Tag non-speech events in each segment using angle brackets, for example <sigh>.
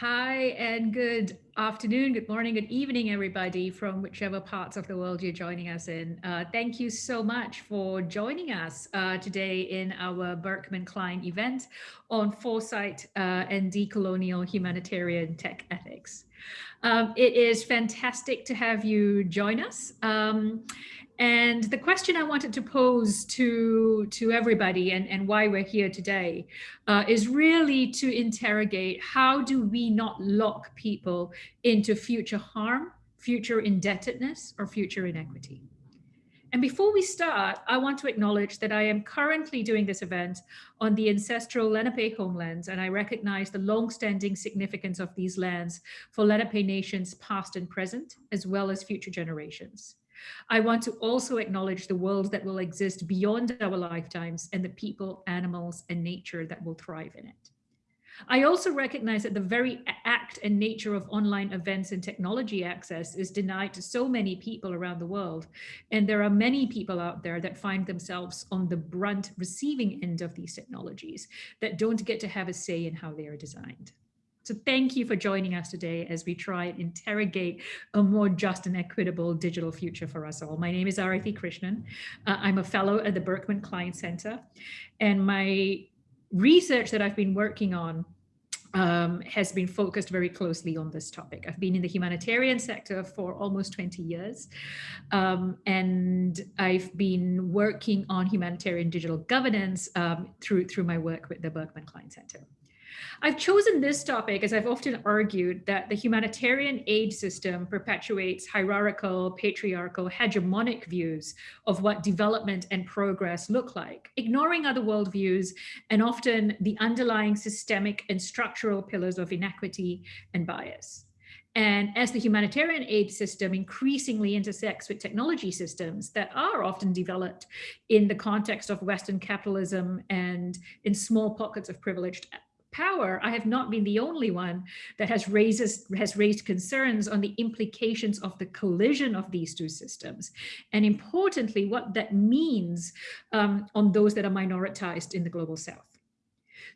Hi and good afternoon, good morning, good evening, everybody from whichever parts of the world you're joining us in. Uh, thank you so much for joining us uh, today in our Berkman Klein event on foresight uh, and decolonial humanitarian tech ethics. Um, it is fantastic to have you join us. Um, and the question I wanted to pose to, to everybody and, and why we're here today uh, is really to interrogate how do we not lock people into future harm, future indebtedness, or future inequity. And before we start, I want to acknowledge that I am currently doing this event on the ancestral Lenape homelands, and I recognize the long-standing significance of these lands for Lenape nations past and present, as well as future generations. I want to also acknowledge the world that will exist beyond our lifetimes and the people, animals, and nature that will thrive in it. I also recognize that the very act and nature of online events and technology access is denied to so many people around the world. And there are many people out there that find themselves on the brunt receiving end of these technologies that don't get to have a say in how they are designed. So thank you for joining us today as we try and interrogate a more just and equitable digital future for us all. My name is Arathi Krishnan. Uh, I'm a fellow at the Berkman Klein Center and my research that I've been working on um, has been focused very closely on this topic. I've been in the humanitarian sector for almost 20 years, um, and I've been working on humanitarian digital governance um, through, through my work with the Berkman Klein Center. I've chosen this topic as I've often argued that the humanitarian aid system perpetuates hierarchical, patriarchal, hegemonic views of what development and progress look like, ignoring other worldviews and often the underlying systemic and structural pillars of inequity and bias. And as the humanitarian aid system increasingly intersects with technology systems that are often developed in the context of Western capitalism and in small pockets of privileged power, I have not been the only one that has raises has raised concerns on the implications of the collision of these two systems. And importantly, what that means um, on those that are minoritized in the global south.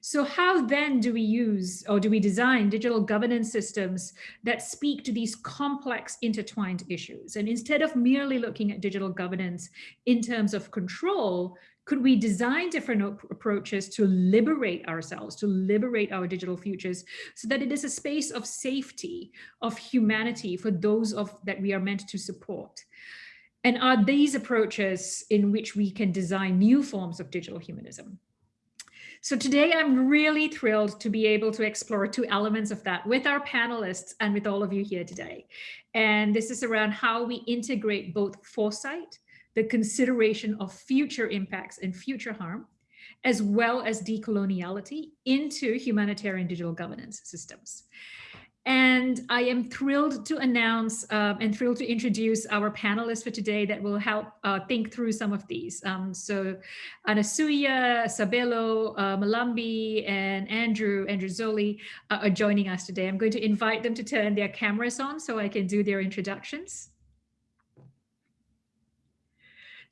So how then do we use or do we design digital governance systems that speak to these complex intertwined issues? And instead of merely looking at digital governance in terms of control, could we design different approaches to liberate ourselves, to liberate our digital futures so that it is a space of safety, of humanity for those of that we are meant to support? And are these approaches in which we can design new forms of digital humanism? So today I'm really thrilled to be able to explore two elements of that with our panelists and with all of you here today. And this is around how we integrate both foresight the consideration of future impacts and future harm, as well as decoloniality into humanitarian digital governance systems. And I am thrilled to announce um, and thrilled to introduce our panelists for today that will help uh, think through some of these. Um, so Anasuya, Sabelo, uh, Mhlambi, and Andrew, Andrew Zolli uh, are joining us today. I'm going to invite them to turn their cameras on so I can do their introductions.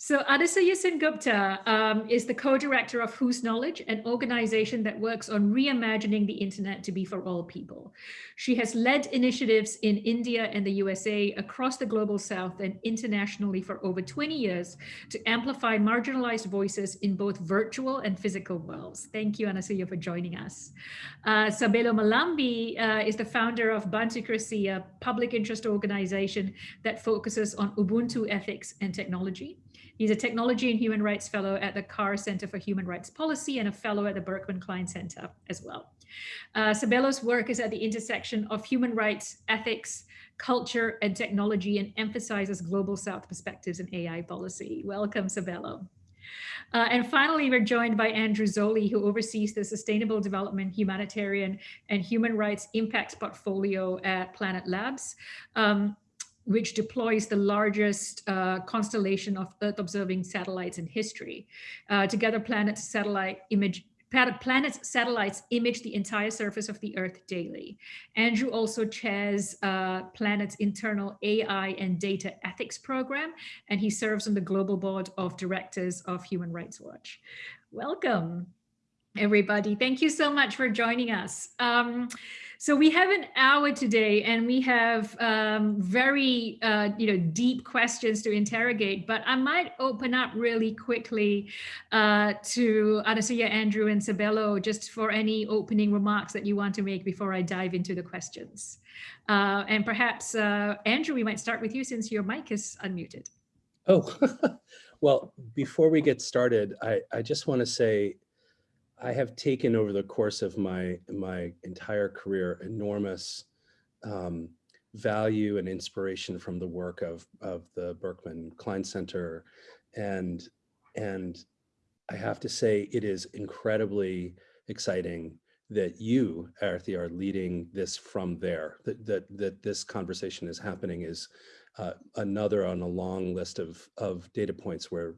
So Anasuya Sengupta um, is the co-director of Whose Knowledge, an organization that works on reimagining the internet to be for all people. She has led initiatives in India and the USA across the global south and internationally for over 20 years to amplify marginalized voices in both virtual and physical worlds. Thank you, Anasuya, for joining us. Uh, Sabelo Mhlambi uh, is the founder of Bantucracy, a public interest organization that focuses on Ubuntu ethics and technology. He's a Technology and Human Rights Fellow at the Carr Center for Human Rights Policy and a Fellow at the Berkman Klein Center as well. Uh, Sabelo's work is at the intersection of human rights, ethics, culture, and technology and emphasizes global South perspectives in AI policy. Welcome, Sabelo. Uh, and finally, we're joined by Andrew Zolli, who oversees the Sustainable Development, Humanitarian, and Human Rights Impact Portfolio at Planet Labs. Um, which deploys the largest uh, constellation of Earth observing satellites in history. Uh, together, Planet's satellite image Planet's satellites image the entire surface of the Earth daily. Andrew also chairs uh, Planet's internal AI and data ethics program, and he serves on the global board of directors of Human Rights Watch. Welcome. Everybody. Thank you so much for joining us. Um, so we have an hour today and we have um, very, uh, you know, deep questions to interrogate, but I might open up really quickly uh, to Anasuya, Andrew and Sabelo just for any opening remarks that you want to make before I dive into the questions. Uh, and perhaps, uh, Andrew, we might start with you since your mic is unmuted. Oh, <laughs> well, before we get started, I, I just want to say I have taken over the course of my my entire career enormous um, value and inspiration from the work of of the Berkman Klein Center, and and I have to say it is incredibly exciting that you, Arthi, are leading this from there. That that that this conversation is happening is uh, another on a long list of of data points where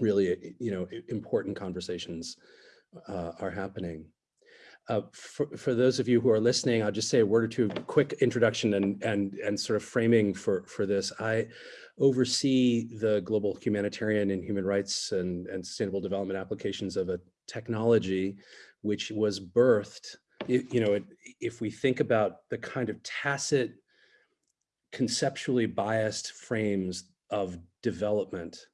really you know important conversations uh, are happening. Uh, for, for those of you who are listening, I'll just say a word or two, quick introduction and, and, and sort of framing for, for this. I oversee the global humanitarian and human rights and, and sustainable development applications of a technology which was birthed, you know, if we think about the kind of tacit, conceptually biased frames of development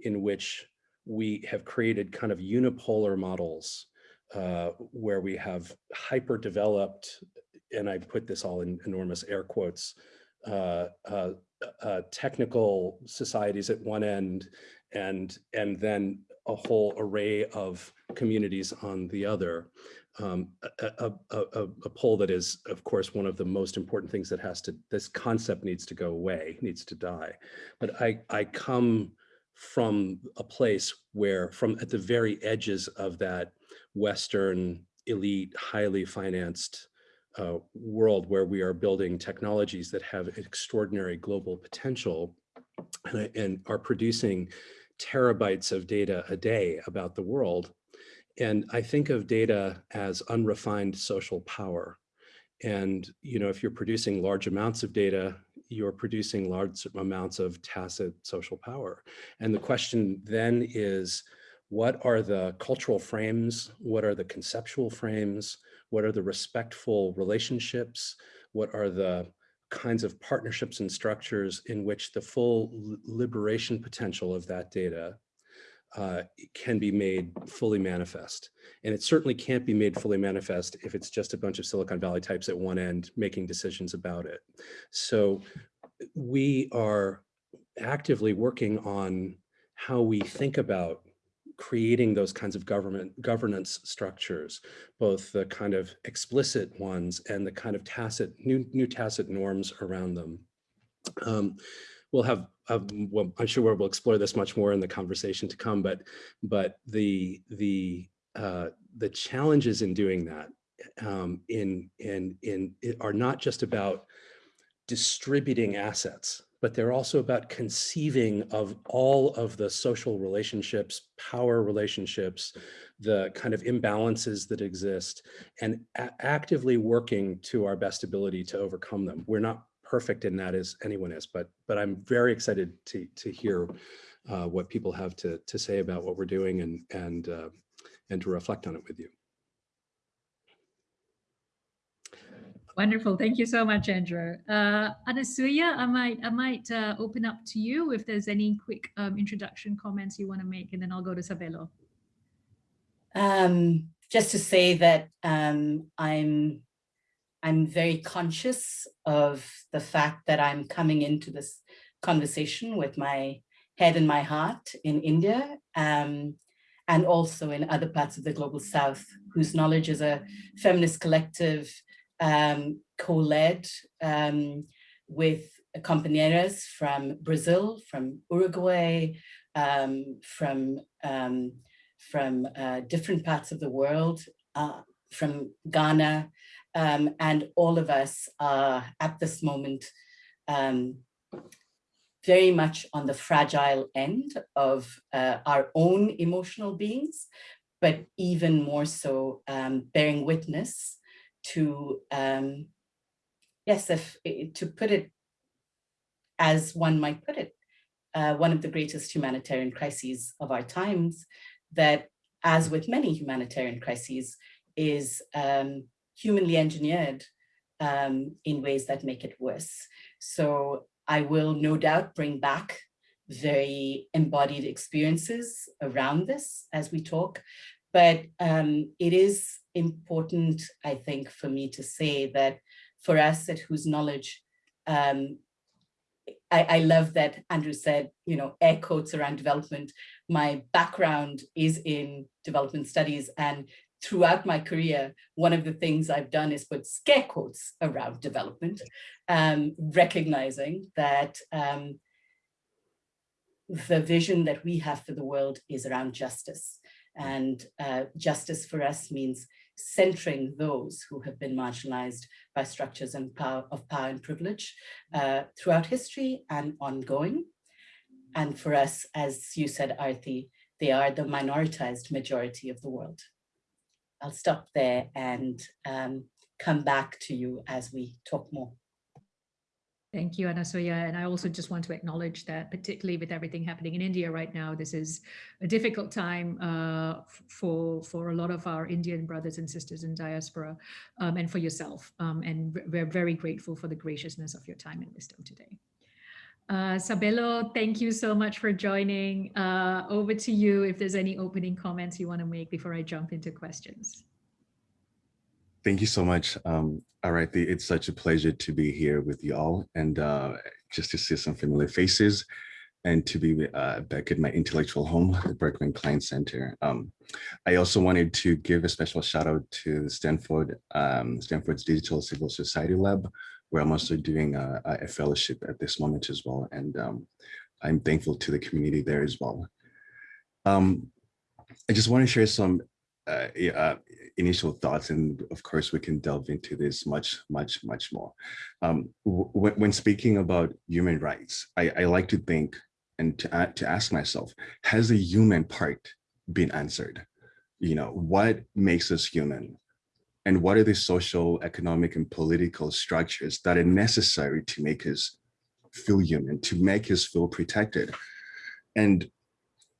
in which we have created kind of unipolar models uh, where we have hyper developed, and I put this all in enormous air quotes, uh, uh, uh, technical societies at one end and, and then a whole array of communities on the other. Um, a, a, a, a pole that is, of course, one of the most important things that has to, this concept needs to go away, needs to die. But I, I come from a place where from at the very edges of that Western elite, highly financed uh, world where we are building technologies that have extraordinary global potential and, and are producing terabytes of data a day about the world. And I think of data as unrefined social power. And, you know, if you're producing large amounts of data, you're producing large amounts of tacit social power. And the question then is, what are the cultural frames? What are the conceptual frames? What are the respectful relationships? What are the kinds of partnerships and structures in which the full liberation potential of that data uh, can be made fully manifest. And it certainly can't be made fully manifest if it's just a bunch of Silicon Valley types at one end making decisions about it. So we are actively working on how we think about creating those kinds of government governance structures, both the kind of explicit ones and the kind of tacit, new, new tacit norms around them. Um, we'll have, well, I'm sure we'll explore this much more in the conversation to come, but but the the uh, the challenges in doing that um, in in in are not just about distributing assets, but they're also about conceiving of all of the social relationships, power relationships, the kind of imbalances that exist, and actively working to our best ability to overcome them. We're not perfect in that as anyone is, but but I'm very excited to to hear uh, what people have to to say about what we're doing and and uh, and to reflect on it with you. Wonderful. Thank you so much, Andrew. Uh, Anasuya, I might I might uh, open up to you if there's any quick um, introduction comments you want to make, and then I'll go to Sabelo. Um, just to say that um, I'm I'm very conscious of the fact that I'm coming into this conversation with my head and my heart in India um, and also in other parts of the global south, whose knowledge is a feminist collective um, co-led um, with compañeras from Brazil, from Uruguay, um, from, um, from uh, different parts of the world, uh, from Ghana, um, and all of us are at this moment um, very much on the fragile end of uh, our own emotional beings, but even more so um, bearing witness to, um, yes, if to put it as one might put it, uh, one of the greatest humanitarian crises of our times that as with many humanitarian crises, is um, humanly engineered um, in ways that make it worse. So I will no doubt bring back very embodied experiences around this as we talk. But um, it is important, I think, for me to say that for us at Whose Knowledge, um, I, I love that Andrew said, you know, air quotes around development. My background is in development studies and throughout my career, one of the things I've done is put scare quotes around development, um, recognizing that um, the vision that we have for the world is around justice. And uh, justice for us means centering those who have been marginalized by structures and power, of power and privilege uh, throughout history and ongoing. And for us, as you said, Arti, they are the minoritized majority of the world. I'll stop there and um, come back to you as we talk more. Thank you, Anasuya. And I also just want to acknowledge that particularly with everything happening in India right now, this is a difficult time uh, for, for a lot of our Indian brothers and sisters in diaspora um, and for yourself. Um, and we're very grateful for the graciousness of your time and wisdom today. Uh, Sabelo, thank you so much for joining. Uh, over to you if there's any opening comments you want to make before I jump into questions. Thank you so much. Um, it's such a pleasure to be here with you all and uh, just to see some familiar faces and to be uh, back at my intellectual home, the Berkman Klein Center. Um, I also wanted to give a special shout out to Stanford, um, Stanford's Digital Civil Society Lab, where I'm also doing a, a fellowship at this moment as well. And um, I'm thankful to the community there as well. Um, I just want to share some uh, uh, initial thoughts, and of course we can delve into this much, much, much more. Um, when speaking about human rights, I, I like to think and to, to ask myself, has the human part been answered? You know, what makes us human? And what are the social, economic, and political structures that are necessary to make us feel human, to make us feel protected? And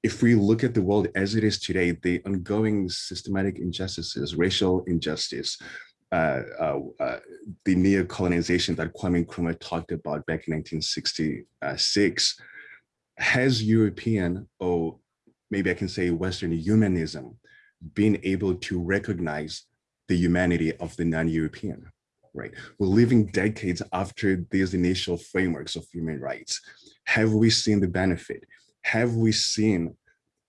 if we look at the world as it is today, the ongoing systematic injustices, racial injustice, uh, uh, uh, the neo-colonization that Kwame Nkrumah talked about back in 1966, has European, or maybe I can say Western humanism, been able to recognize the humanity of the non-European, right? We're living decades after these initial frameworks of human rights. Have we seen the benefit? have we seen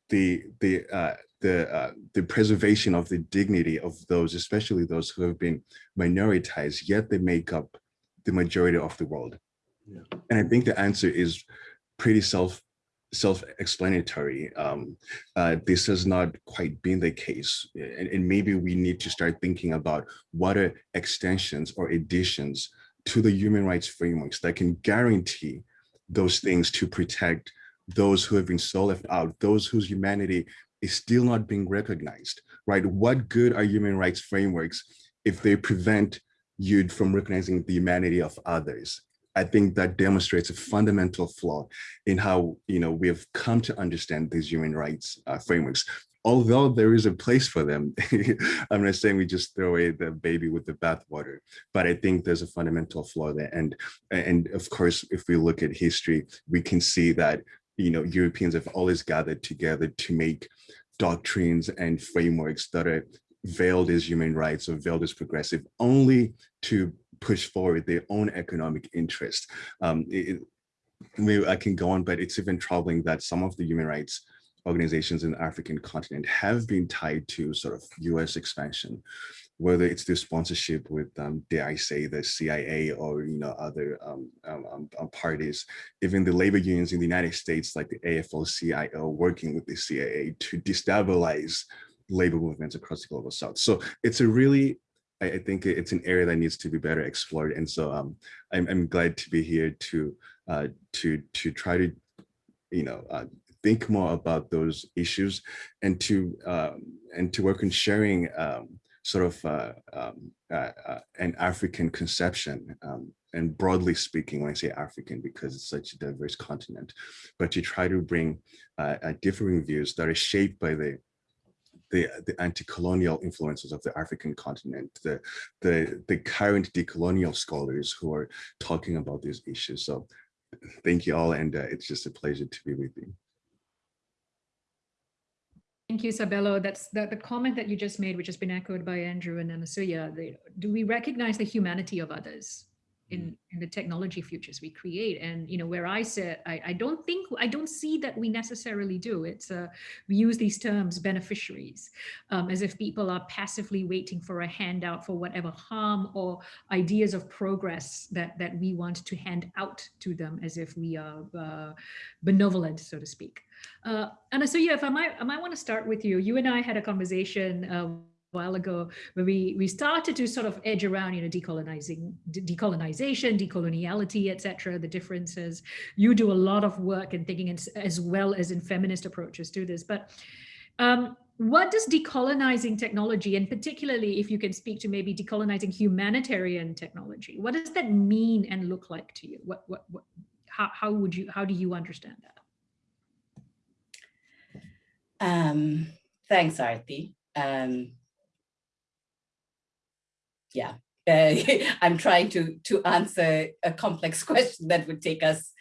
the the uh, the uh, the preservation of the dignity of those, especially those who have been minoritized, yet they make up the majority of the world? Yeah. And I think the answer is pretty self self-explanatory. Um, uh, this has not quite been the case. And, and, maybe we need to start thinking about what are extensions or additions to the human rights frameworks that can guarantee those things to protect those who have been so left out, those whose humanity is still not being recognized, right? What good are human rights frameworks if they prevent you from recognizing the humanity of others? I think that demonstrates a fundamental flaw in how you know we have come to understand these human rights uh, frameworks. Although there is a place for them, <laughs> I'm not saying we just throw away the baby with the bathwater, but I think there's a fundamental flaw there. And and of course, if we look at history, we can see that you know, Europeans have always gathered together to make doctrines and frameworks that are veiled as human rights or veiled as progressive only to push forward their own economic interest. Um, it, I can go on, but it's even troubling that some of the human rights organizations in the African continent have been tied to sort of US expansion whether it's the sponsorship with, um, dare I say, the CIA or you know other um, um, um, um, parties, even the labor unions in the United States, like the AFL-CIO, working with the CIA to destabilize labor movements across the global south. So it's a really, I, I think it's an area that needs to be better explored. And so um, I'm, I'm glad to be here to uh, to to try to, you know, uh, think more about those issues and to um, and to work on sharing um, sort of uh, um, uh, uh, an African conception. Um, and broadly speaking, when I say African, because it's such a diverse continent, but to try to bring uh, differing views that are shaped by the the, the anti-colonial influences of the African continent, the, the, the current decolonial scholars who are talking about these issues. So thank you all, and uh, it's just a pleasure to be with you. Thank you, Sabelo. That's the, the comment that you just made, which has been echoed by Andrew and Anasuya. Do we recognize the humanity of others? In, in the technology futures we create. And, you know, where I sit, I, I don't think, I don't see that we necessarily do. It's, uh, we use these terms beneficiaries um, as if people are passively waiting for a handout for whatever harm or ideas of progress that, that we want to hand out to them as if we are uh, benevolent, so to speak. Uh, Anasuya, if I might, I might want to start with you. You and I had a conversation uh, while ago where we we started to sort of edge around you know decolonizing decolonization decoloniality etc the differences. You do a lot of work in thinking as, as well as in feminist approaches to this. But um, what does decolonizing technology and particularly if you can speak to maybe decolonizing humanitarian technology what does that mean and look like to you? What what, what how, how would you how do you understand that? Um thanks arti um yeah, uh, <laughs> I'm trying to to answer a complex <laughs> question that would take us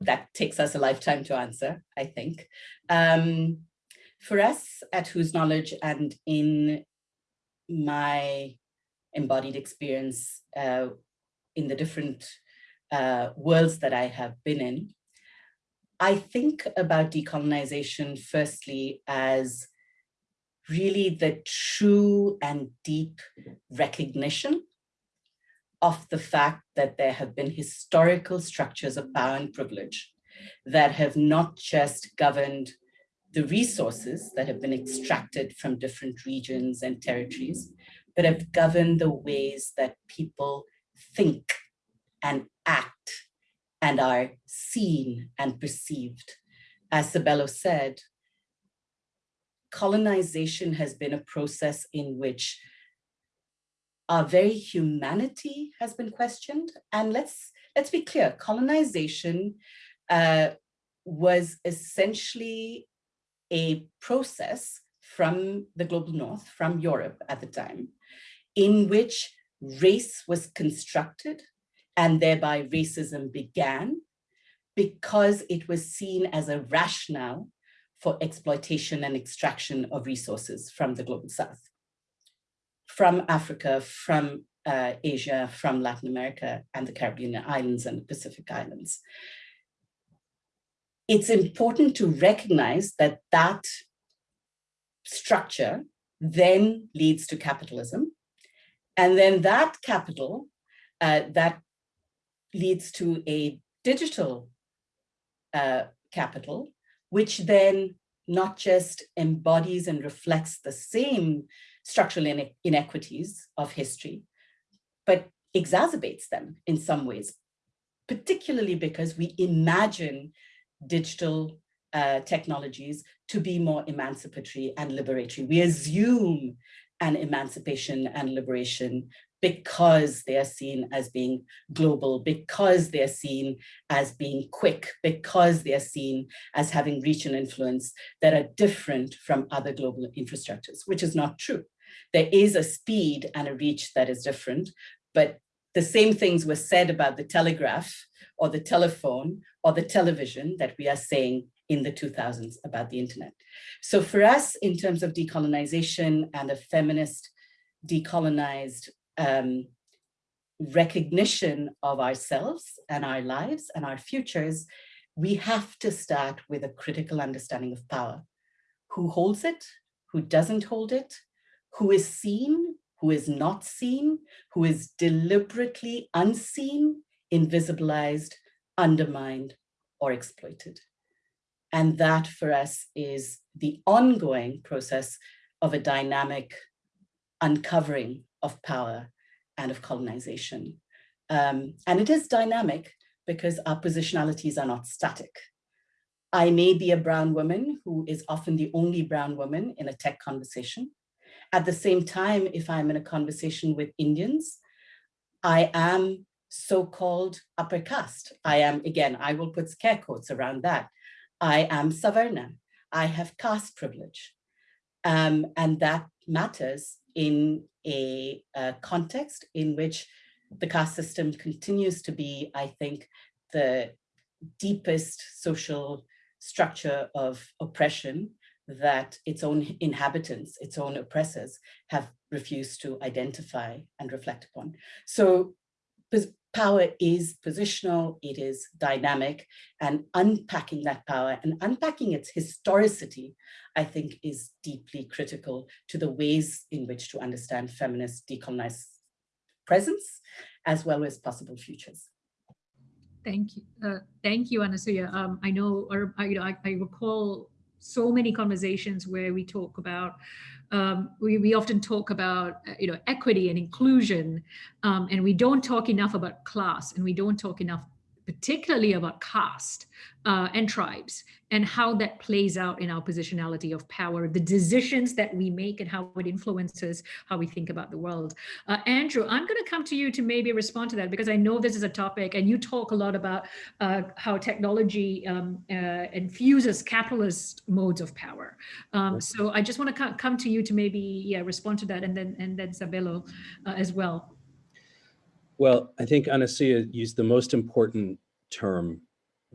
that takes us a lifetime to answer, I think. Um, for us at Whose Knowledge and in my embodied experience uh, in the different uh, worlds that I have been in, I think about decolonization firstly as really the true and deep recognition of the fact that there have been historical structures of power and privilege that have not just governed the resources that have been extracted from different regions and territories, but have governed the ways that people think and act and are seen and perceived. As Sabelo said, colonization has been a process in which our very humanity has been questioned. And let's, let's be clear, colonization uh, was essentially a process from the global north, from Europe at the time, in which race was constructed and thereby racism began because it was seen as a rationale for exploitation and extraction of resources from the global south, from Africa, from uh, Asia, from Latin America and the Caribbean islands and the Pacific islands. It's important to recognize that that structure then leads to capitalism. And then that capital, uh, that leads to a digital uh, capital which then not just embodies and reflects the same structural inequities of history, but exacerbates them in some ways, particularly because we imagine digital uh, technologies to be more emancipatory and liberatory. We assume an emancipation and liberation because they are seen as being global, because they're seen as being quick, because they're seen as having reach and influence that are different from other global infrastructures, which is not true. There is a speed and a reach that is different, but the same things were said about the telegraph or the telephone or the television that we are saying in the 2000s about the internet. So for us, in terms of decolonization and a feminist decolonized um, recognition of ourselves and our lives and our futures, we have to start with a critical understanding of power. Who holds it? Who doesn't hold it? Who is seen? Who is not seen? Who is deliberately unseen, invisibilized, undermined, or exploited? And that for us is the ongoing process of a dynamic uncovering of power and of colonization. Um, and it is dynamic because our positionalities are not static. I may be a brown woman who is often the only brown woman in a tech conversation. At the same time, if I'm in a conversation with Indians, I am so-called upper caste. I am, again, I will put scare quotes around that. I am Savarna. I have caste privilege. Um, and that matters in a, a context in which the caste system continues to be, I think, the deepest social structure of oppression that its own inhabitants, its own oppressors have refused to identify and reflect upon. So power is positional, it is dynamic, and unpacking that power and unpacking its historicity, I think is deeply critical to the ways in which to understand feminist decolonized presence, as well as possible futures. Thank you. Uh, thank you, Anasuya. Um, I know, or you know, I, I recall so many conversations where we talk about um, we, we often talk about uh, you know equity and inclusion um, and we don't talk enough about class and we don't talk enough particularly about caste uh, and tribes and how that plays out in our positionality of power, the decisions that we make and how it influences how we think about the world. Uh, Andrew, I'm going to come to you to maybe respond to that because I know this is a topic and you talk a lot about uh, how technology um, uh, infuses capitalist modes of power. Um, so I just want to come to you to maybe yeah, respond to that and then and then Sabelo uh, as well. Well, I think Anasuya used the most important term,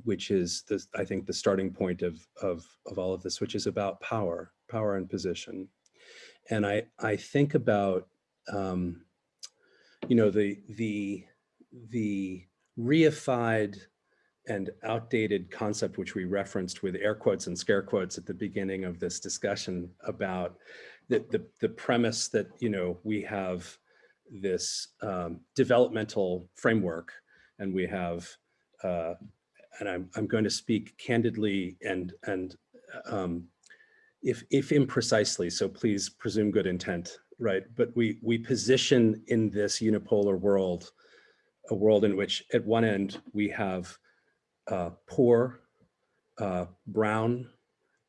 which is the, I think the starting point of, of, of all of this, which is about power, power and position. And I, I think about, um, you know, the, the, the reified and outdated concept, which we referenced with air quotes and scare quotes at the beginning of this discussion about the, the, the premise that, you know, we have this um, developmental framework and we have, uh, and I'm, I'm going to speak candidly and, and um, if, if imprecisely, so please presume good intent, right? But we, we position in this unipolar world, a world in which at one end we have uh, poor, uh, brown,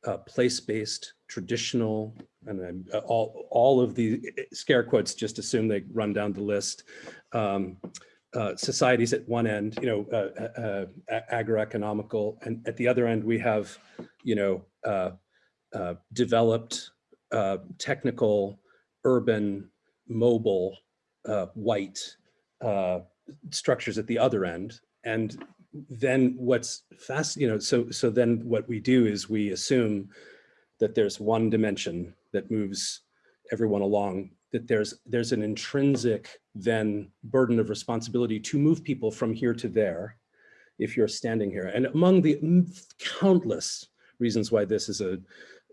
uh, place-based, traditional, and uh, all, all of the eh, scare quotes just assume they run down the list. Um, uh, societies at one end, you know, uh, uh, uh agroeconomical, and at the other end we have, you know, uh, developed, technical, urban, mobile, white structures at the other end. And then what's fast, you know, so so then what we do is we assume that there's one dimension that moves everyone along, that there's, there's an intrinsic then burden of responsibility to move people from here to there if you're standing here. And among the countless reasons why this is a,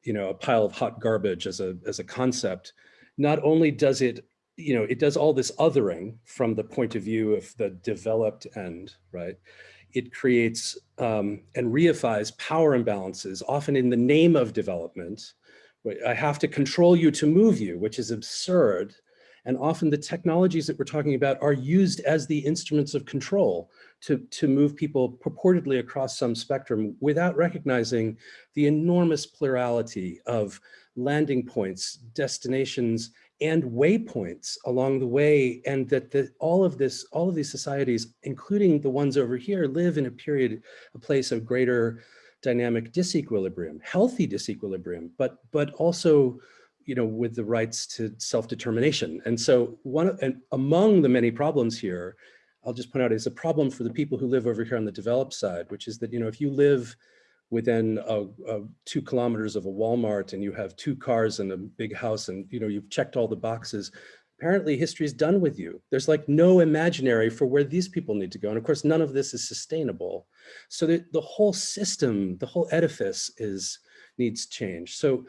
you know, a pile of hot garbage as a, as a concept, not only does it, you know, it does all this othering from the point of view of the developed end, right? It creates um, and reifies power imbalances, often in the name of development, I have to control you to move you, which is absurd. And often the technologies that we're talking about are used as the instruments of control to, to move people purportedly across some spectrum without recognizing the enormous plurality of landing points, destinations, and waypoints along the way. And that the, all of this, all of these societies, including the ones over here, live in a period, a place of greater dynamic disequilibrium, healthy disequilibrium, but but also, you know, with the rights to self-determination. And so one and among the many problems here, I'll just point out is a problem for the people who live over here on the developed side, which is that, you know, if you live within a, a two kilometers of a Walmart and you have two cars and a big house and, you know, you've checked all the boxes, apparently history is done with you. There's like no imaginary for where these people need to go. And of course, none of this is sustainable. So the, the whole system, the whole edifice is needs change. So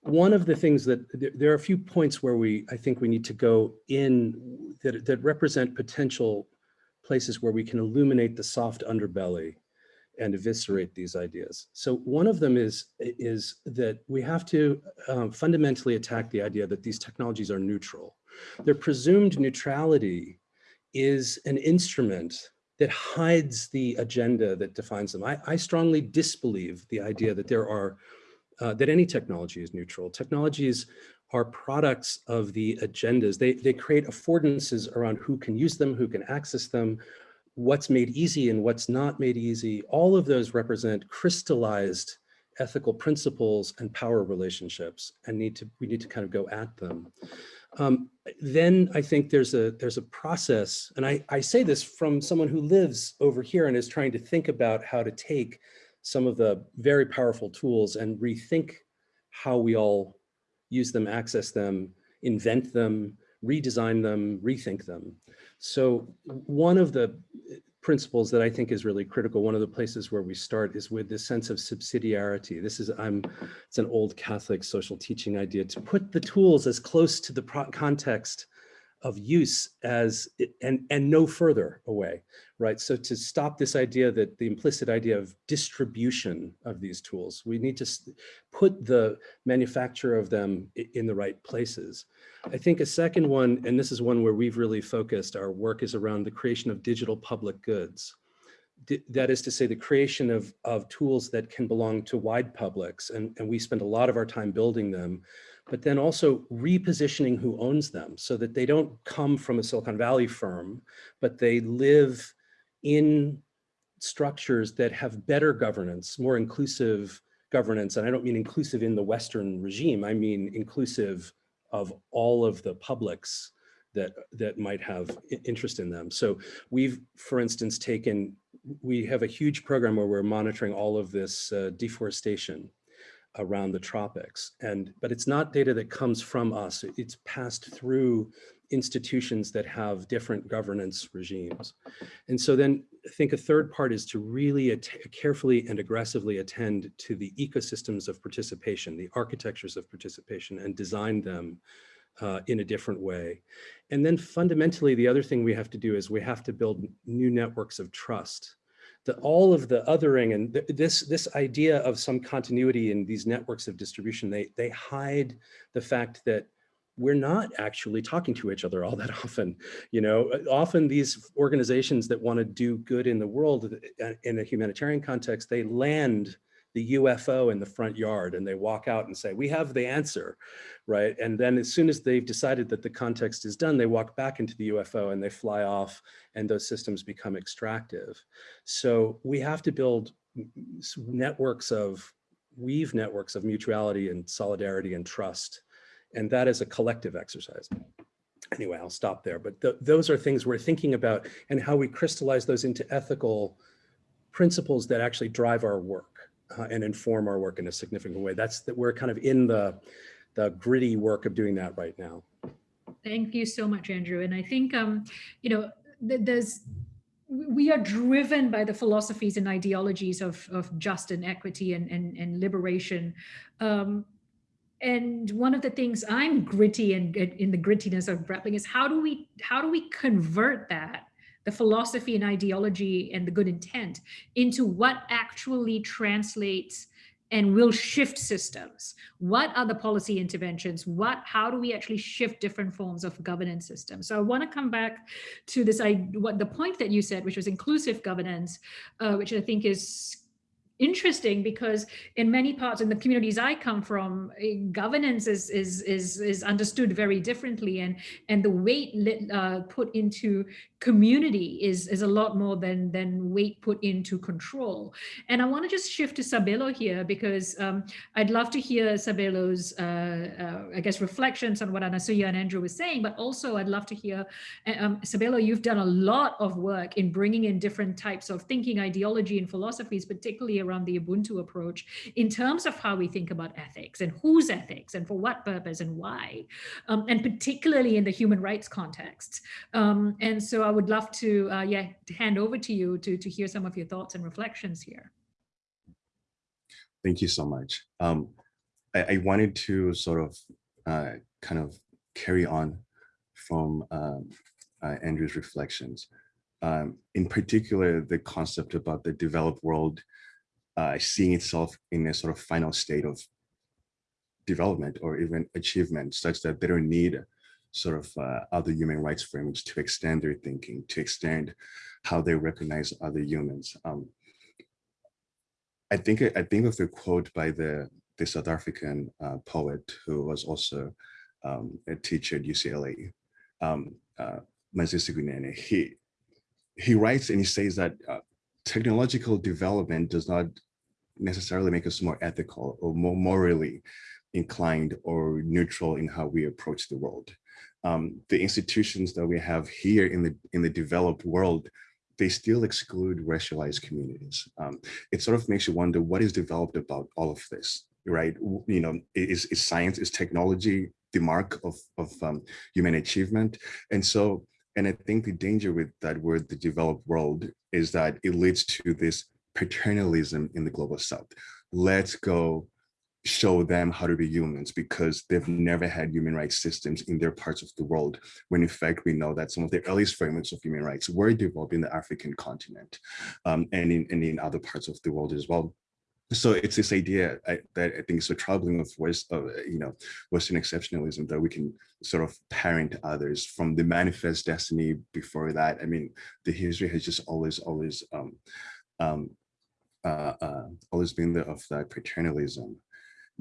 one of the things that there, there are a few points where we, I think we need to go in that, that represent potential places where we can illuminate the soft underbelly and eviscerate these ideas. So one of them is, is that we have to um, fundamentally attack the idea that these technologies are neutral. Their presumed neutrality is an instrument that hides the agenda that defines them. I, I strongly disbelieve the idea that there are, uh, that any technology is neutral. Technologies are products of the agendas. They, they create affordances around who can use them, who can access them, what's made easy and what's not made easy. All of those represent crystallized ethical principles and power relationships and need to we need to kind of go at them. Um, then I think there's a there's a process, and I, I say this from someone who lives over here and is trying to think about how to take some of the very powerful tools and rethink how we all use them, access them, invent them, redesign them, rethink them. So one of the principles that I think is really critical. One of the places where we start is with this sense of subsidiarity. This is, I'm, it's an old Catholic social teaching idea to put the tools as close to the context of use as and and no further away right? So to stop this idea that the implicit idea of distribution of these tools we need to put the manufacture of them in the right places. I think a second one and this is one where we've really focused our work is around the creation of digital public goods. That is to say the creation of of tools that can belong to wide publics and and we spend a lot of our time building them but then also repositioning who owns them so that they don't come from a Silicon Valley firm, but they live in structures that have better governance, more inclusive governance. And I don't mean inclusive in the Western regime, I mean inclusive of all of the publics that that might have interest in them. So we've, for instance, taken, we have a huge program where we're monitoring all of this uh, deforestation around the tropics. And but it's not data that comes from us. It's passed through institutions that have different governance regimes. And so then I think a third part is to really carefully and aggressively attend to the ecosystems of participation, the architectures of participation and design them uh, in a different way. And then fundamentally, the other thing we have to do is we have to build new networks of trust the, all of the othering and th this, this idea of some continuity in these networks of distribution, they, they hide the fact that we're not actually talking to each other all that <laughs> often. You know, often these organizations that want to do good in the world uh, in a humanitarian context, they land the UFO in the front yard and they walk out and say, we have the answer, right? And then as soon as they've decided that the context is done, they walk back into the UFO and they fly off and those systems become extractive. So we have to build networks of, weave networks of mutuality and solidarity and trust. And that is a collective exercise anyway, I'll stop there. But th those are things we're thinking about and how we crystallize those into ethical principles that actually drive our work uh, and inform our work in a significant way. That's that we're kind of in the, the gritty work of doing that right now. Thank you so much, Andrew. And I think, um, you know, there's we are driven by the philosophies and ideologies of, of just and equity and, and, and liberation. Um, and one of the things I'm gritty and in the grittiness of grappling is how do we how do we convert that the philosophy and ideology and the good intent into what actually translates and will shift systems. What are the policy interventions? What, how do we actually shift different forms of governance systems? So I want to come back to this, I, what the point that you said, which was inclusive governance, uh, which I think is interesting because in many parts in the communities I come from, eh, governance is is is is understood very differently, and and the weight uh, put into community is is a lot more than than weight put into control. And I want to just shift to Sabelo here because um, I'd love to hear Sabelo's uh, uh, I guess reflections on what Anasuya and Andrew were saying, but also I'd love to hear eh, um, Sabelo. You've done a lot of work in bringing in different types of thinking, ideology, and philosophies, particularly around the Ubuntu approach in terms of how we think about ethics and whose ethics and for what purpose and why, um, and particularly in the human rights context. Um, and so I would love to, uh, yeah, to hand over to you to, to hear some of your thoughts and reflections here. Thank you so much. Um, I, I, wanted to sort of uh, kind of carry on from um, uh, Andrew's reflections. Um, in particular, the concept about the developed world uh, seeing itself in a sort of final state of development or even achievement such that they don't need sort of uh, other human rights frameworks to extend their thinking, to extend how they recognize other humans. Um, I think I think of a quote by the the South African uh, poet who was also um, a teacher at UCLA, um, uh, He he writes and he says that uh, technological development does not necessarily make us more ethical or more morally inclined or neutral in how we approach the world. Um, the institutions that we have here in the in the developed world, they still exclude racialized communities. Um, it sort of makes you wonder what is developed about all of this, right? You know, is, is science, is technology the mark of, of um, human achievement? And so, and I think the danger with that word, the developed world, is that it leads to this paternalism in the global south. Let's go show them how to be humans because they've never had human rights systems in their parts of the world when in fact we know that some of the earliest frameworks of human rights were developed in the african continent um, and in and in other parts of the world as well so it's this idea I, that I think is so troubling of West, you know, Western exceptionalism that we can sort of parent others from the manifest destiny before that. I mean, the history has just always, always, um, um, uh, uh, always been the, of that paternalism.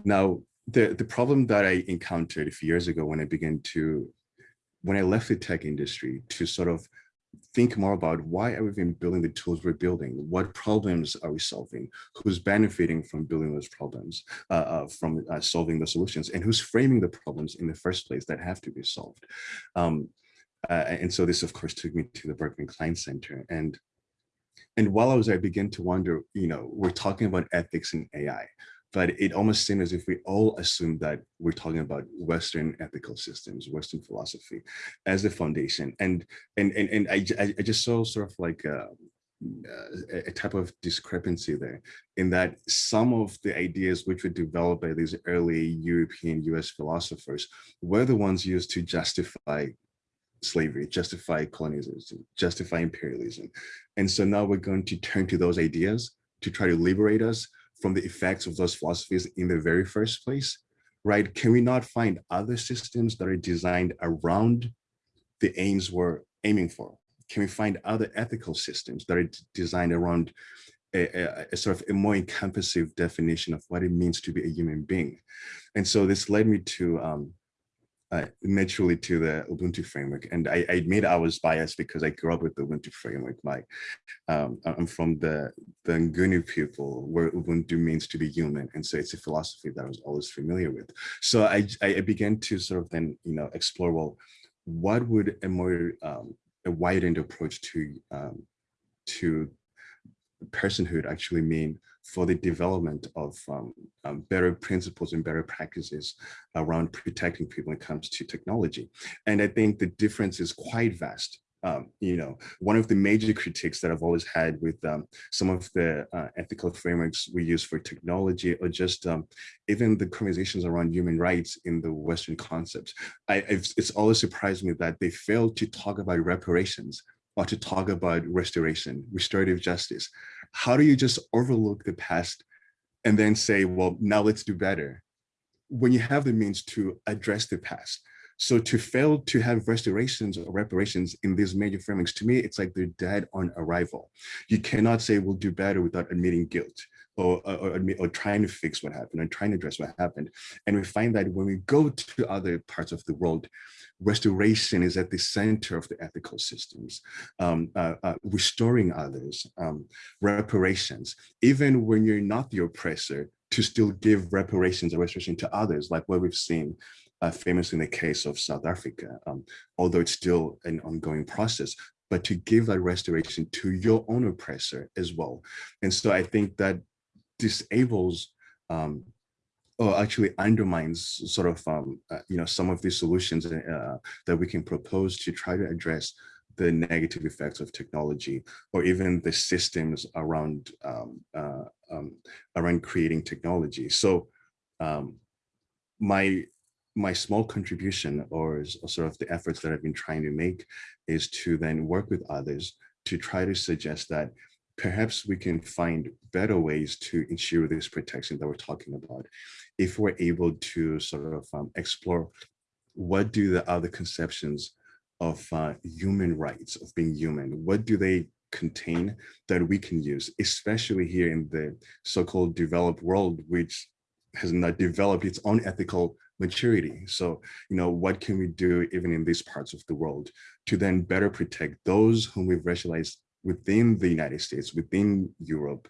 Now, the, the problem that I encountered a few years ago when I began to, when I left the tech industry to sort of think more about why are we even building the tools we're building? What problems are we solving? Who's benefiting from building those problems, uh, uh, from uh, solving the solutions, and who's framing the problems in the first place that have to be solved? Um, uh, and so this, of course, took me to the Berkman Klein Center. And and while I was, there, I began to wonder, you know, we're talking about ethics in AI but it almost seemed as if we all assumed that we're talking about Western ethical systems, Western philosophy as the foundation. And and and, and I, I just saw sort of like uh, uh, a, a type of discrepancy there in that some of the ideas which were developed by these early European US philosophers were the ones used to justify slavery, justify colonization, justify imperialism. And so now we're going to turn to those ideas to try to liberate us from the effects of those philosophies in the very first place, right? Can we not find other systems that are designed around the aims we're aiming for? Can we find other ethical systems that are designed around a, a, a, sort of a more encompassive definition of what it means to be a human being? And so this led me to um, uh, naturally to the Ubuntu framework. And I, I admit I was biased because I grew up with the Ubuntu framework. My, um, I'm from the, the Nguni people where Ubuntu means to be human. And so it's a philosophy that I was always familiar with. So I, I began to sort of then, you know, explore, well, what would a more um, a widened approach to um, to personhood actually mean for the development of um, um, better principles and better practices around protecting people when it comes to technology. And I think the difference is quite vast. Um, you know, one of the major critiques that I've always had with um, some of the uh, ethical frameworks we use for technology or just um, even the conversations around human rights in the Western concepts, I, it's always surprised me that they fail to talk about reparations or to talk about restoration, restorative justice. How do you just overlook the past and then say, well, now let's do better when you have the means to address the past? So to fail to have restorations or reparations in these major frameworks, to me, it's like they're dead on arrival. You cannot say we'll do better without admitting guilt or, or, or, trying to fix what happened and trying to address what happened. And we find that when we go to other parts of the world, restoration is at the center of the ethical systems, um, uh, uh, restoring others, um, reparations, even when you're not the oppressor, to still give reparations or restoration to others, like what we've seen uh, famous in the case of South Africa, um, although it's still an ongoing process, but to give that restoration to your own oppressor as well. And so I think that disables um, or actually undermines sort of um, uh, you know some of these solutions uh, that we can propose to try to address the negative effects of technology or even the systems around um, uh, um, around creating technology. So um, my my small contribution or sort of the efforts that I've been trying to make is to then work with others to try to suggest that perhaps we can find better ways to ensure this protection that we're talking about if we're able to sort of um, explore what do the other conceptions of uh, human rights, of being human, what do they contain that we can use, especially here in the so-called developed world, which has not developed its own ethical maturity. So, you know, what can we do even in these parts of the world to then better protect those whom we've racialized within the United States, within Europe,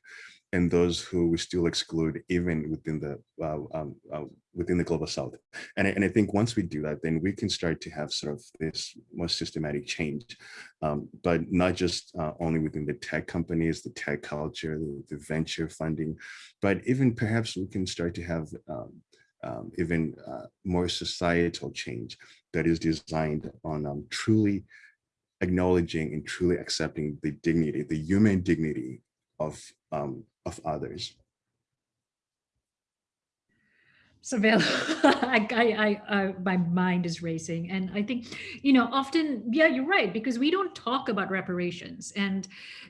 and those who we still exclude even within the uh, um, uh, within the global south. And I, and I think once we do that then we can start to have sort of this more systematic change um, but not just uh, only within the tech companies the tech culture the, the, venture funding but even perhaps we can start to have um, um, even uh, more societal change that is designed on um, truly acknowledging and truly accepting the dignity the human dignity of um, of others. Sabelo, <laughs> I, I, I, my mind is racing. And I think, you know, often, yeah, you're right, because we don't talk about reparations. And,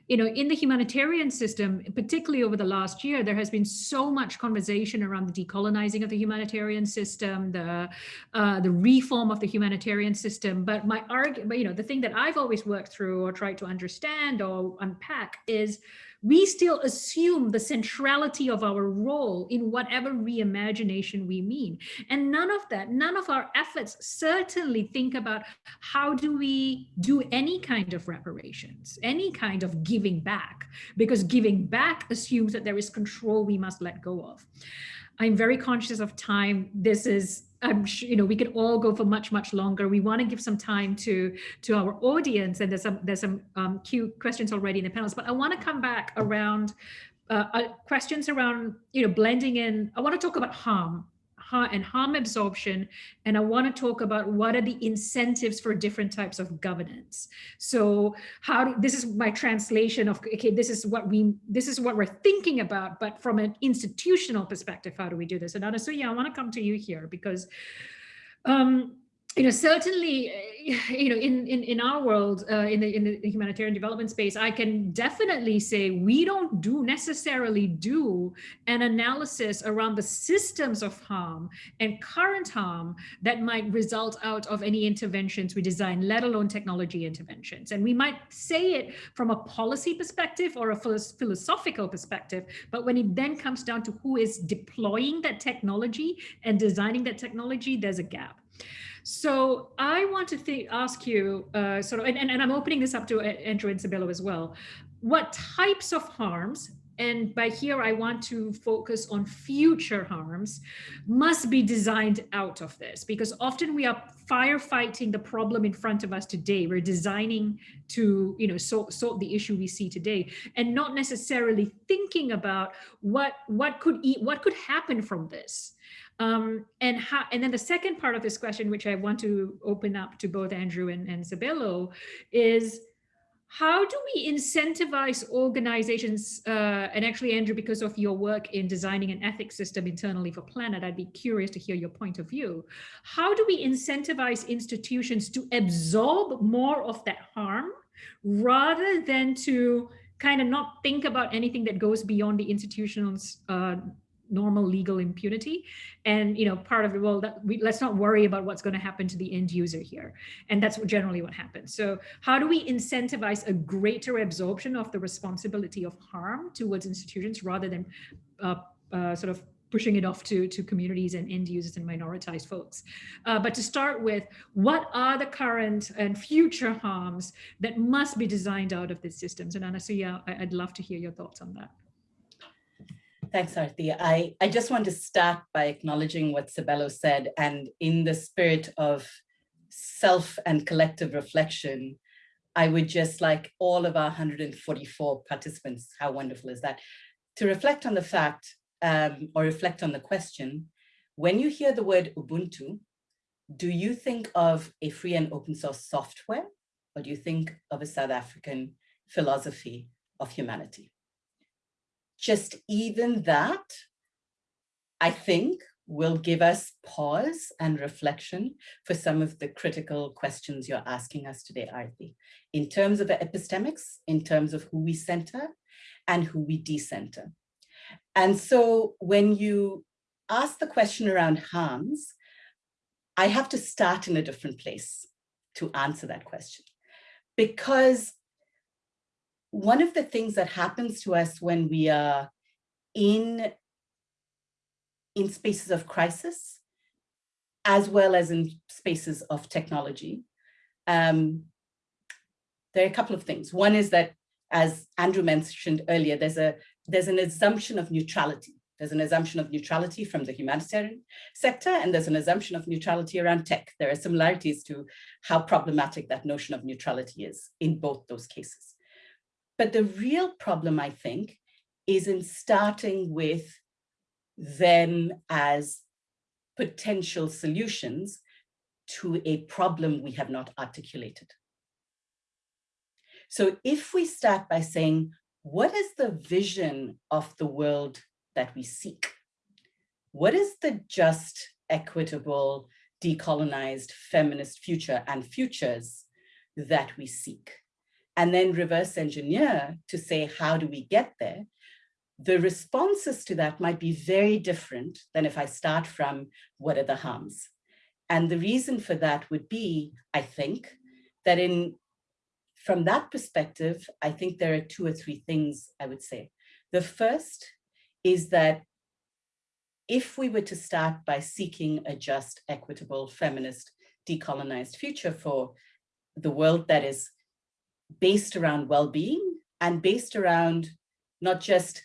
you know, in the humanitarian system, particularly over the last year, there has been so much conversation around the decolonizing of the humanitarian system, the, uh, the reform of the humanitarian system. But my argument, you know, the thing that I've always worked through or tried to understand or unpack is, we still assume the centrality of our role in whatever reimagination we mean. And none of that, none of our efforts certainly think about how do we do any kind of reparations, any kind of giving back, because giving back assumes that there is control we must let go of. I'm very conscious of time. This is I'm sure, you know, we could all go for much, much longer. We want to give some time to to our audience, and there's some there's some um, cute questions already in the panels. But I want to come back around uh, uh, questions around you know blending in. I want to talk about harm and harm absorption. And I want to talk about what are the incentives for different types of governance. So how do, this is my translation of, okay, this is what we, this is what we're thinking about, but from an institutional perspective, how do we do this? And Anasuya, I want to come to you here because um, you know, certainly, eh, <laughs> you know, in in in our world, uh, in the in the humanitarian development space, I can definitely say we don't do necessarily do an analysis around the systems of harm and current harm that might result out of any interventions we design, let alone technology interventions. And we might say it from a policy perspective or a philosophical perspective, but when it then comes down to who is deploying that technology and designing that technology, there's a gap. So I want to think, ask you uh, sort of, and, and, I'm opening this up to Andrew and Sabelo as well. What types of harms, and by here I want to focus on future harms, must be designed out of this? Because often we are firefighting the problem in front of us today. We're designing to, you know, sort, sort the issue we see today, and not necessarily thinking about what what could what could happen from this. Um, and how, and then the second part of this question, which I want to open up to both Andrew and, and Sabelo, is how do we incentivize organizations, uh, and actually Andrew, because of your work in designing an ethics system internally for Planet, I'd be curious to hear your point of view. How do we incentivize institutions to absorb more of that harm rather than to kind of not think about anything that goes beyond the institution's uh, normal legal impunity and you know part of the well that we, let's not worry about what's going to happen to the end user here and that's what generally what happens so how do we incentivize a greater absorption of the responsibility of harm towards institutions rather than uh, uh, sort of pushing it off to, to communities and end users and minoritized folks. Uh, but to start with, what are the current and future harms that must be designed out of these systems? And Anasuya, I'd love to hear your thoughts on that. Thanks, Arti. I, I just want to start by acknowledging what Sabelo said and in the spirit of self and collective reflection, I would just like all of our 144 participants, how wonderful is that, to reflect on the fact um, or reflect on the question, when you hear the word Ubuntu, do you think of a free and open source software or do you think of a South African philosophy of humanity? Just even that, I think will give us pause and reflection for some of the critical questions you're asking us today, Arti, in terms of epistemics, in terms of who we center and who we decenter. And so when you ask the question around harms, I have to start in a different place to answer that question. Because one of the things that happens to us when we are in, in spaces of crisis, as well as in spaces of technology, um, there are a couple of things. One is that, as Andrew mentioned earlier, there's a there's an assumption of neutrality. There's an assumption of neutrality from the humanitarian sector, and there's an assumption of neutrality around tech. There are similarities to how problematic that notion of neutrality is in both those cases. But the real problem, I think, is in starting with them as potential solutions to a problem we have not articulated. So if we start by saying, what is the vision of the world that we seek? What is the just, equitable, decolonized, feminist future and futures that we seek? And then reverse engineer to say, how do we get there? The responses to that might be very different than if I start from what are the harms? And the reason for that would be, I think, that in from that perspective, I think there are two or three things I would say. The first is that if we were to start by seeking a just, equitable, feminist, decolonized future for the world that is based around well-being and based around not just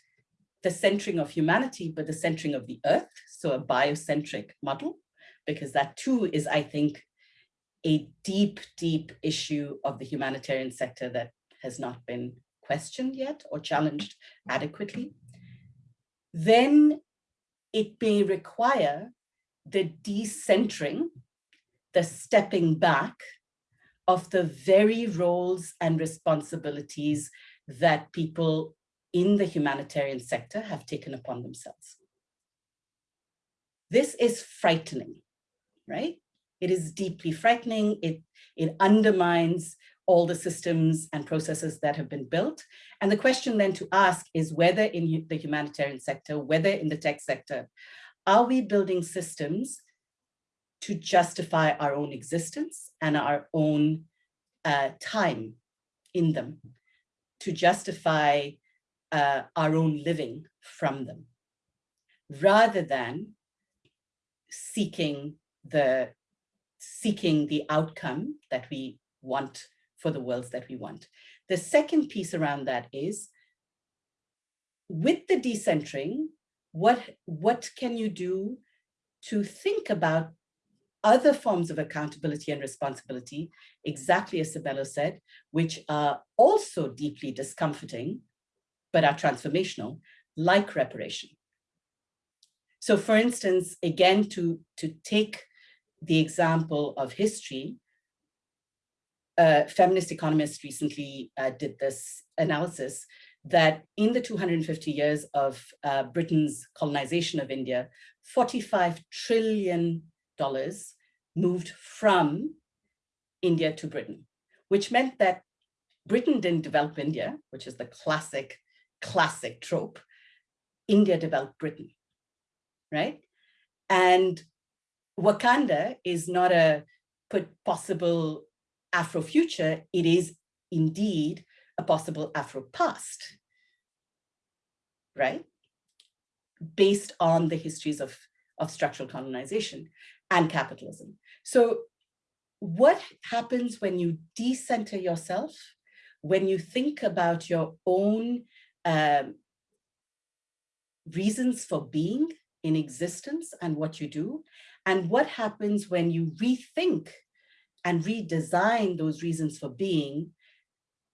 the centering of humanity, but the centering of the earth, so a biocentric model, because that too is, I think, a deep, deep issue of the humanitarian sector that has not been questioned yet or challenged adequately, then it may require the decentering, the stepping back of the very roles and responsibilities that people in the humanitarian sector have taken upon themselves. This is frightening, right? It is deeply frightening. It, it undermines all the systems and processes that have been built. And the question then to ask is whether in the humanitarian sector, whether in the tech sector, are we building systems to justify our own existence and our own uh, time in them, to justify uh, our own living from them, rather than seeking the seeking the outcome that we want for the worlds that we want. The second piece around that is, with the decentering, what, what can you do to think about other forms of accountability and responsibility, exactly as Sabelo said, which are also deeply discomforting, but are transformational, like reparation. So for instance, again, to, to take the example of history, uh, feminist economists recently uh, did this analysis that in the 250 years of uh, Britain's colonization of India, $45 trillion moved from India to Britain, which meant that Britain didn't develop India, which is the classic, classic trope. India developed Britain, right? And Wakanda is not a possible Afro future, it is indeed a possible Afro past, right? Based on the histories of, of structural colonization and capitalism. So what happens when you decenter yourself, when you think about your own um, reasons for being in existence and what you do, and what happens when you rethink and redesign those reasons for being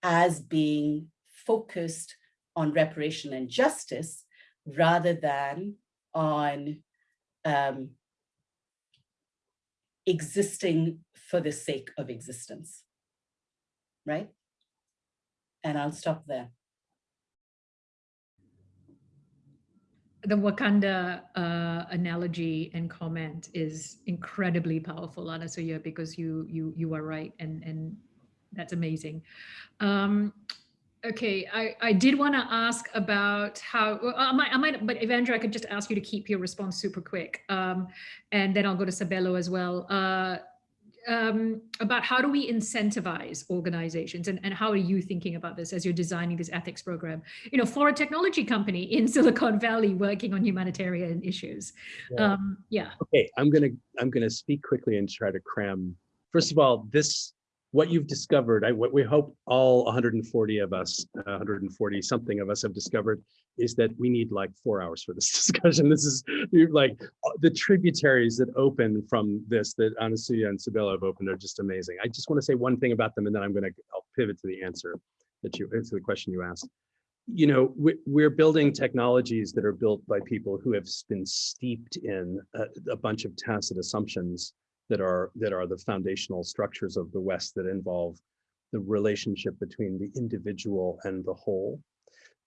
as being focused on reparation and justice rather than on um, existing for the sake of existence, right? And I'll stop there. the Wakanda uh, analogy and comment is incredibly powerful, Anasuya, because you you you are right, and and that's amazing. Um, okay, I I did want to ask about how well, I might I might, but Evandra, I could just ask you to keep your response super quick, um, and then I'll go to Sabelo as well. Uh, um, about how do we incentivize organizations and, and how are you thinking about this as you're designing this ethics program, you know, for a technology company in <laughs> Silicon Valley working on humanitarian issues. Yeah. Um, yeah. Okay, I'm gonna I'm gonna speak quickly and try to cram. First of all, this what you've discovered, I, what we hope all 140 of us, uh, 140 something of us have discovered is that we need like four hours for this <laughs> discussion. This is like uh, the tributaries that open from this that Anasuya and Sabelo have opened are just amazing. I just want to say one thing about them and then I'm going to I'll pivot to the answer that you answer the question you asked. You know, we, we're building technologies that are built by people who have been steeped in a, a bunch of tacit assumptions that are that are the foundational structures of the West that involve the relationship between the individual and the whole,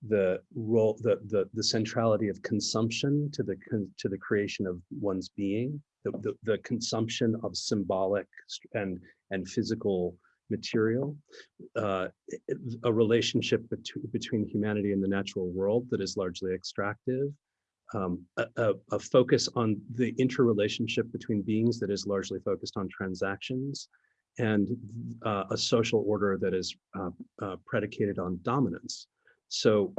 the role, the the, the centrality of consumption to the to the creation of one's being, the, the, the consumption of symbolic and and physical material, uh, a relationship between between humanity and the natural world that is largely extractive, um, a, a, focus on the interrelationship between beings that is largely focused on transactions and uh, a social order that is uh, uh, predicated on dominance. So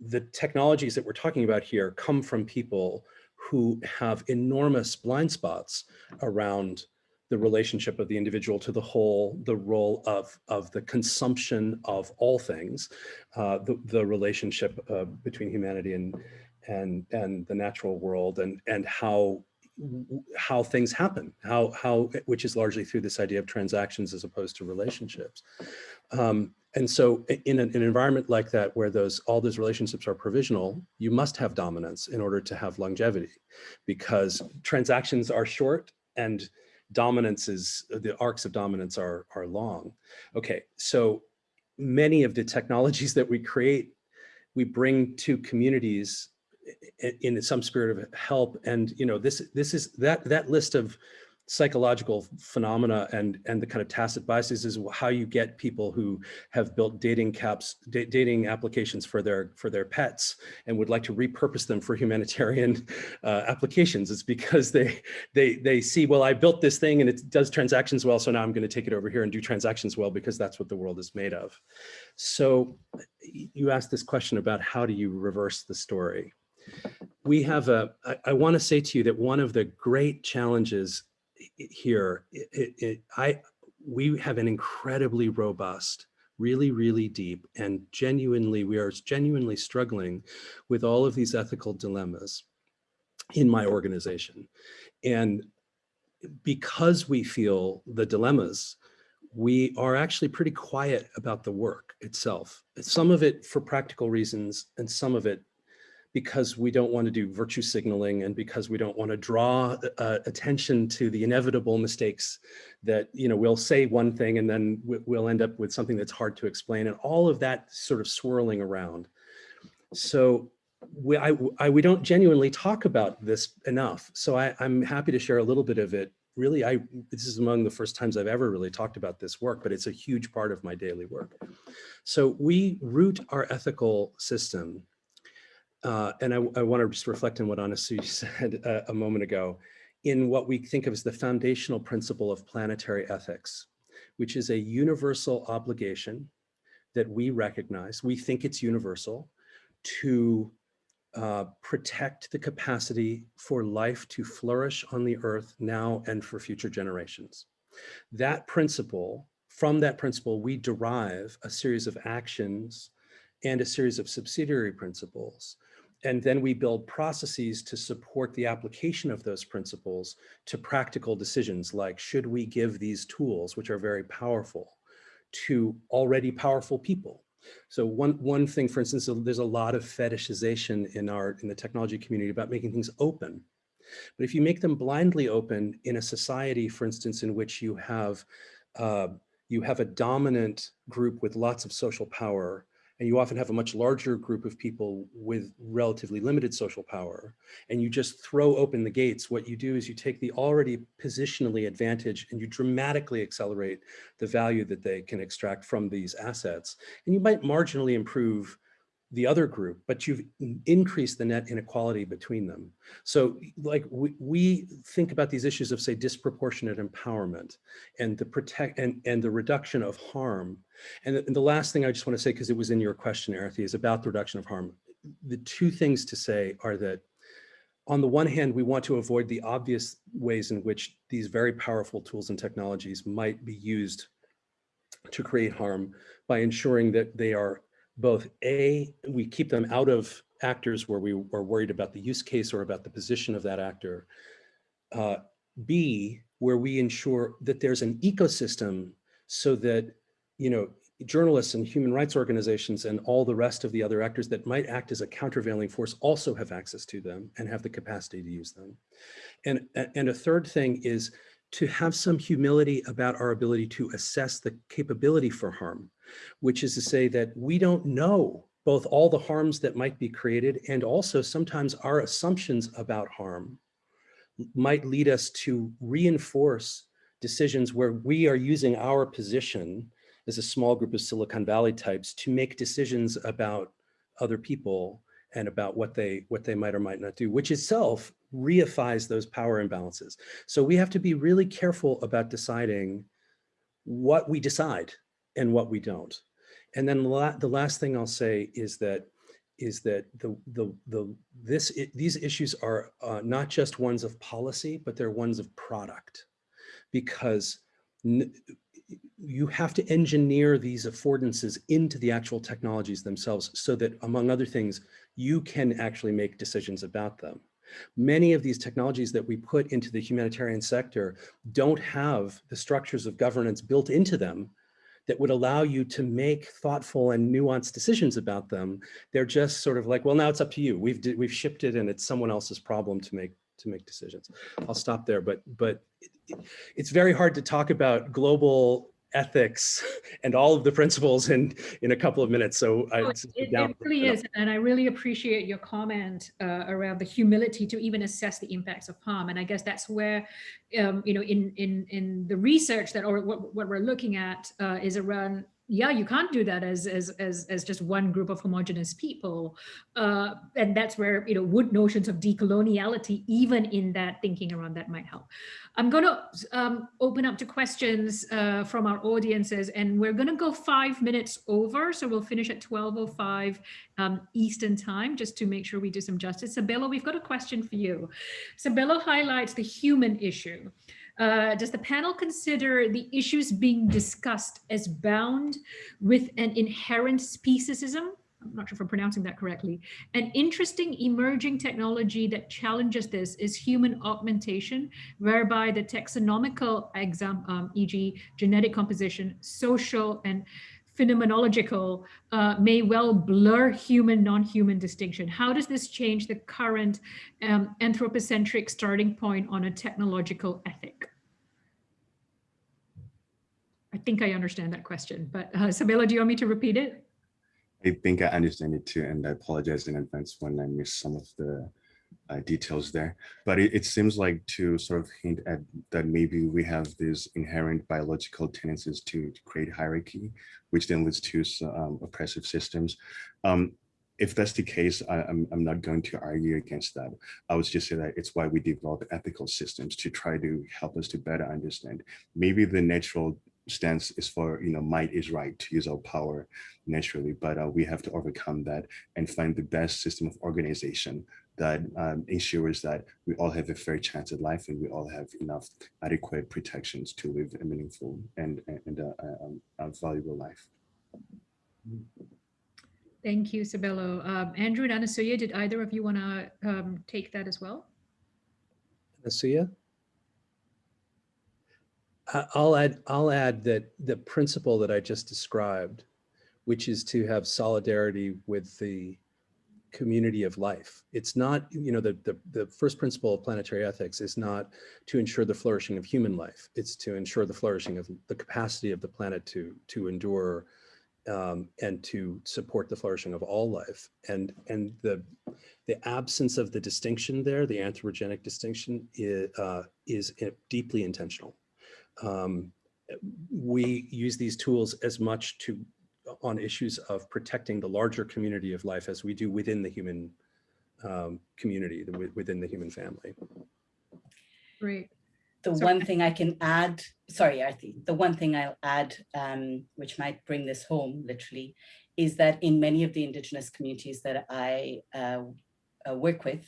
the technologies that we're talking about here come from people who have enormous blind spots around the relationship of the individual to the whole, the role of, of the consumption of all things, uh, the, the relationship uh, between humanity and, and and the natural world and and how how things happen how how which is largely through this idea of transactions as opposed to relationships. Um, and so in an, an, environment like that where those all those relationships are provisional you must have dominance in order to have longevity because transactions are short and dominance is the arcs of dominance are are long. Okay so many of the technologies that we create we bring to communities in some spirit of help. And, you know, this, this is that, that list of psychological phenomena and and the kind of tacit biases is how you get people who have built dating caps dating applications for their for their pets and would like to repurpose them for humanitarian uh, applications. It's because they they they see well i built this thing and it does transactions well so now i'm going to take it over here and do transactions well because that's what the world is made of. So you asked this question about how do you reverse the story we have a, I, I want to say to you that one of the great challenges here, it, it, I, we have an incredibly robust, really, really deep and genuinely, we are genuinely struggling with all of these ethical dilemmas in my organization. And because we feel the dilemmas, we are actually pretty quiet about the work itself. Some of it for practical reasons and some of it because we don't want to do virtue signaling and because we don't want to draw uh, attention to the inevitable mistakes that, you know, we'll say one thing and then we'll end up with something that's hard to explain and all of that sort of swirling around. So we, I, I, we don't genuinely talk about this enough. So I, I'm happy to share a little bit of it. Really, I this is among the first times I've ever really talked about this work, but it's a huge part of my daily work. So we root our ethical system uh, and I, I want to just reflect on what Anasu <laughs> said a, a moment ago, in what we think of as the foundational principle of planetary ethics, which is a universal obligation that we recognize, we think it's universal, to uh, protect the capacity for life to flourish on the earth now and for future generations. That principle, from that principle, we derive a series of actions and a series of subsidiary principles and then we build processes to support the application of those principles to practical decisions like should we give these tools, which are very powerful, to already powerful people. So one, one thing, for instance, there's a lot of fetishization in our in the technology community about making things open. But if you make them blindly open in a society, for instance, in which you have uh, you have a dominant group with lots of social power and you often have a much larger group of people with relatively limited social power, and you just throw open the gates, what you do is you take the already positionally advantage and you dramatically accelerate the value that they can extract from these assets. And you might marginally improve the other group, but you've increased the net inequality between them. So like we, we think about these issues of say disproportionate empowerment and the protect and, and the reduction of harm. And the, and the last thing I just want to say, because it was in your question, Arathi, is about the reduction of harm. The two things to say are that on the one hand, we want to avoid the obvious ways in which these very powerful tools and technologies might be used to create harm by ensuring that they are both A, we keep them out of actors where we are worried about the use case or about the position of that actor. Uh, B, where we ensure that there's an ecosystem so that, you know, journalists and human rights organizations and all the rest of the other actors that might act as a countervailing force also have access to them and have the capacity to use them. And, and a third thing is to have some humility about our ability to assess the capability for harm, which is to say that we don't know both all the harms that might be created and also sometimes our assumptions about harm might lead us to reinforce decisions where we are using our position as a small group of Silicon Valley types to make decisions about other people and about what they what they might or might not do, which itself reifies those power imbalances. So we have to be really careful about deciding what we decide and what we don't. And then the last thing I'll say is that is that the the the this these issues are uh, not just ones of policy, but they're ones of product, because you have to engineer these affordances into the actual technologies themselves so that among other things, you can actually make decisions about them. Many of these technologies that we put into the humanitarian sector don't have the structures of governance built into them that would allow you to make thoughtful and nuanced decisions about them. They're just sort of like, well, now it's up to you. We've we've shipped it and it's someone else's problem to make to make decisions. I'll stop there, but but it's very hard to talk about global ethics and all of the principles in in a couple of minutes. So I, it, it, really is and i really appreciate your comment uh, around the humility to even assess the impacts of harm. And i guess that's where um, you know in in in the research that or what, what we're looking at uh, is around yeah, you can't do that as as as, as just one group of homogenous people, uh, and that's where you know would notions of decoloniality, even in that thinking around that, might help. I'm going to um, open up to questions uh, from our audiences, and we're going to go five minutes over, so we'll finish at 12:05 um, Eastern time, just to make sure we do some justice. Sabelo, we've got a question for you. Sabelo highlights the human issue. Uh, does the panel consider the issues being discussed as bound with an inherent speciesism? I'm not sure if I'm pronouncing that correctly. An interesting emerging technology that challenges this is human augmentation, whereby the taxonomical exam, um, e.g. genetic composition, social and phenomenological uh, may well blur human non-human distinction. How does this change the current um, anthropocentric starting point on a technological ethic? I think I understand that question, but uh, Sabelo, do you want me to repeat it? I think I understand it too, and I apologize in advance when I missed some of the uh, details there. But it, it, seems like to sort of hint at that maybe we have these inherent biological tendencies to, create hierarchy, which then leads to um, oppressive systems. Um, if that's the case, I, I'm, I'm not going to argue against that. I would just say that it's why we develop ethical systems to try to help us to better understand. Maybe the natural stance is for, you know, might is right to use our power naturally, but uh, we have to overcome that and find the best system of organization that um, ensures that we all have a fair chance at life and we all have enough adequate protections to live a meaningful and, and a, a, a valuable life. Thank you, Sabelo. Um, Andrew and Anasuya, did either of you want to um, take that as well? Anasuya? I'll add, I'll add that the principle that I just described, which is to have solidarity with the community of life. It's not, you know, the, the, the first principle of planetary ethics is not to ensure the flourishing of human life. It's to ensure the flourishing of the capacity of the planet to, to endure um, and to support the flourishing of all life. And, and the, the absence of the distinction there, the anthropogenic distinction is, uh, is deeply intentional um, we use these tools as much to on issues of protecting the larger community of life as we do within the human um, community, the, within the human family. Great. The sorry. one thing I can add, sorry, Arti, the one thing I'll add, um, which might bring this home literally, is that in many of the indigenous communities that I uh, uh, work with,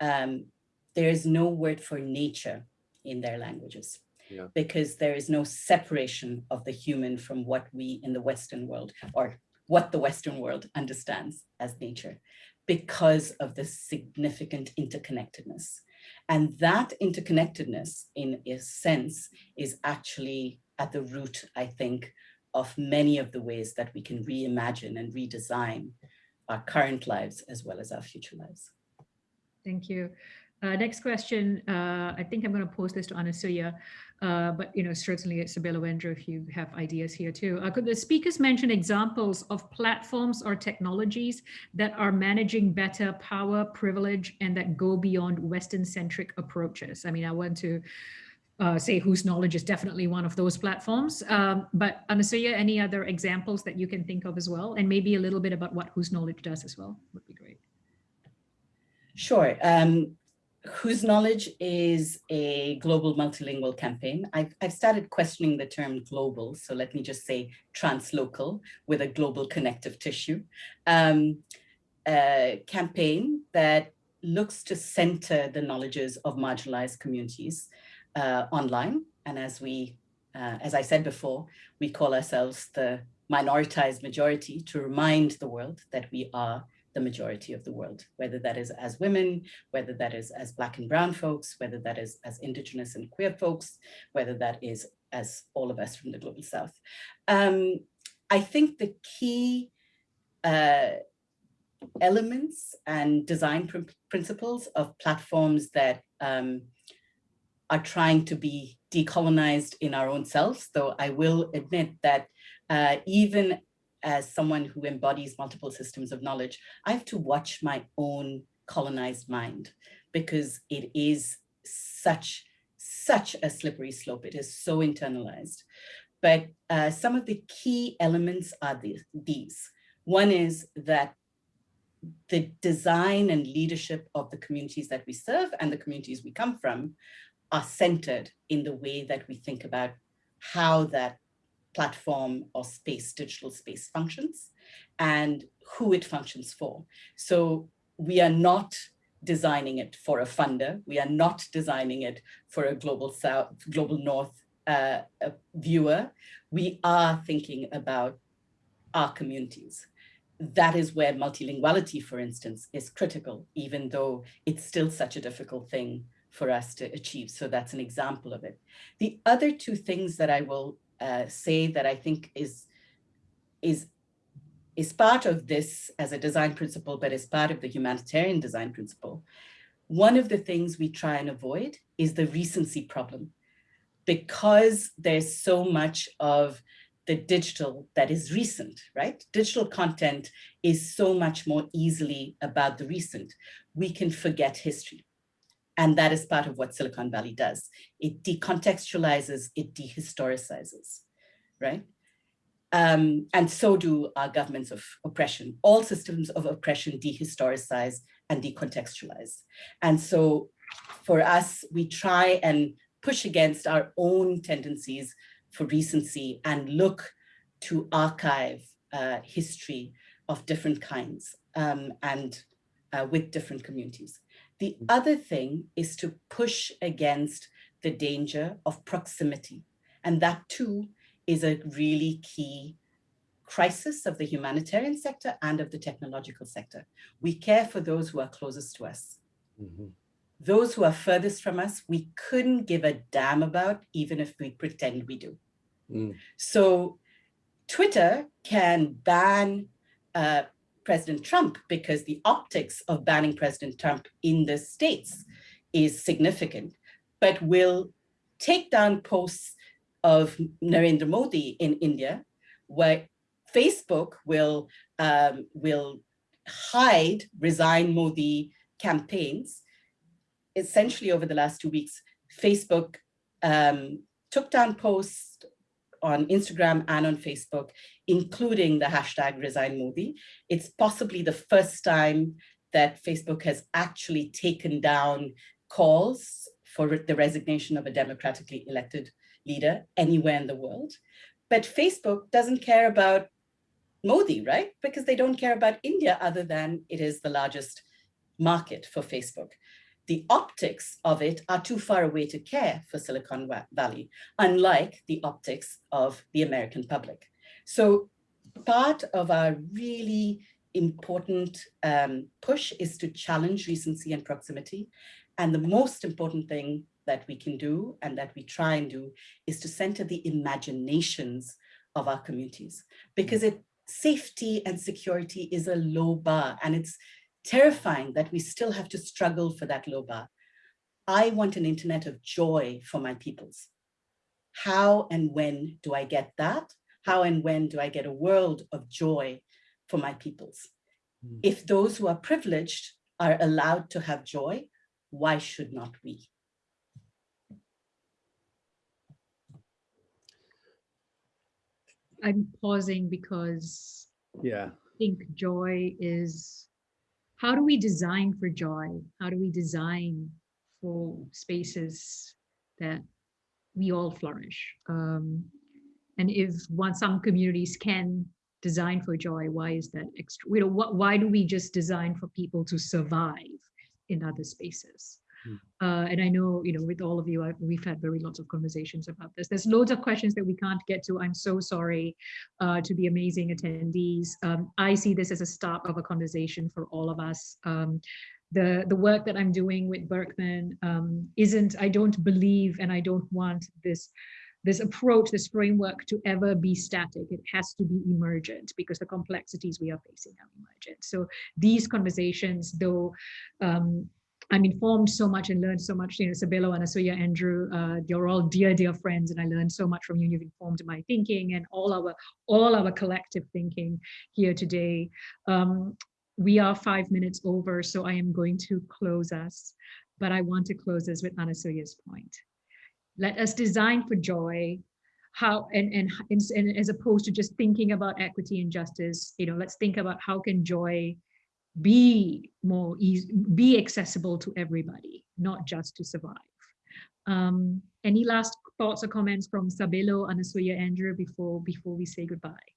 um, there is no word for nature in their languages. Yeah. because there is no separation of the human from what we in the Western world or what the Western world understands as nature because of the significant interconnectedness. And that interconnectedness in a sense is actually at the root, I think, of many of the ways that we can reimagine and redesign our current lives as well as our future lives. Thank you. Uh, next question, uh, I think I'm going to pose this to Anasuya, uh, but you know certainly Sabelo Wendra, if you have ideas here too. Uh, could the speakers mention examples of platforms or technologies that are managing better power, privilege, and that go beyond Western-centric approaches? I mean, I want to uh, say whose knowledge is definitely one of those platforms. Um, but Anasuya, any other examples that you can think of as well? And maybe a little bit about what whose knowledge does as well would be great. Sure. Um, whose knowledge is a global multilingual campaign. I've, I've started questioning the term global, so let me just say translocal with a global connective tissue. Um, campaign that looks to center the knowledges of marginalized communities uh, online. And as we, uh, as I said before, we call ourselves the minoritized majority to remind the world that we are the majority of the world, whether that is as women, whether that is as Black and Brown folks, whether that is as Indigenous and queer folks, whether that is as all of us from the Global South. Um, I think the key uh, elements and design pr principles of platforms that um, are trying to be decolonized in our own selves, though I will admit that uh, even as someone who embodies multiple systems of knowledge, I have to watch my own colonized mind because it is such, such a slippery slope. It is so internalized. But uh, some of the key elements are the, these. One is that the design and leadership of the communities that we serve and the communities we come from are centered in the way that we think about how that platform or space, digital space functions and who it functions for. So we are not designing it for a funder. We are not designing it for a global south, global north uh, viewer. We are thinking about our communities. That is where multilinguality, for instance, is critical, even though it's still such a difficult thing for us to achieve. So that's an example of it. The other two things that I will uh, say that I think is, is, is part of this as a design principle, but is part of the humanitarian design principle. One of the things we try and avoid is the recency problem because there's so much of the digital that is recent, right? Digital content is so much more easily about the recent. We can forget history. And that is part of what Silicon Valley does. It decontextualizes, it dehistoricizes, right? Um, and so do our governments of oppression. All systems of oppression dehistoricize and decontextualize. And so for us, we try and push against our own tendencies for recency and look to archive uh, history of different kinds um, and uh, with different communities. The other thing is to push against the danger of proximity. And that too is a really key crisis of the humanitarian sector and of the technological sector. We care for those who are closest to us. Mm -hmm. Those who are furthest from us, we couldn't give a damn about, even if we pretend we do. Mm. So Twitter can ban uh, President Trump because the optics of banning President Trump in the States is significant, but will take down posts of Narendra Modi in India, where Facebook will, um, will hide resign Modi campaigns. Essentially over the last two weeks, Facebook um, took down posts on Instagram and on Facebook, including the hashtag resign Modi. It's possibly the first time that Facebook has actually taken down calls for the resignation of a democratically elected leader anywhere in the world. But Facebook doesn't care about Modi, right? Because they don't care about India other than it is the largest market for Facebook. the optics of it are too far away to care for Silicon Valley, unlike the optics of the American public. So part of our really important um, push is to challenge recency and proximity. And the most important thing that we can do and that we try and do is to center the imaginations of our communities because it safety and security is a low bar and it's terrifying that we still have to struggle for that low bar. I want an internet of joy for my peoples. How and when do I get that? How and when do I get a world of joy for my peoples? Mm. If those who are privileged are allowed to have joy, why should not we? I'm pausing because yeah, I think joy is how do we design for joy? How do we design for spaces that we all flourish? Um, and if one, some communities can design for joy, why is that extra? You know, what, why do we just design for people to survive in other spaces? Hmm. Uh, and I know, you know, with all of you, I, we've had very lots of conversations about this. There's loads of questions that we can't get to. I'm so sorry uh, to the amazing attendees. Um, I see this as a start of a conversation for all of us. Um, the, the work that I'm doing with Berkman um, isn't, I don't believe and I don't want this this approach, this framework to ever be static. It has to be emergent because the complexities we are facing are emergent. So these conversations, though um, I'm informed so much and learned so much. You know, Sabelo, Anasuya, Andrew, uh, you're all dear, dear friends, and I learned so much from you. You've informed my thinking and all our all our collective thinking here today. Um, we are five minutes over, so I am going to close us, but I want to close us with Anasuya's point. Let us design for joy, how and, and and as opposed to just thinking about equity and justice, you know, let's think about how can joy be more easy, be accessible to everybody, not just to survive. Um, any last thoughts or comments from Sabelo, Anasuya, Andrew before before we say goodbye?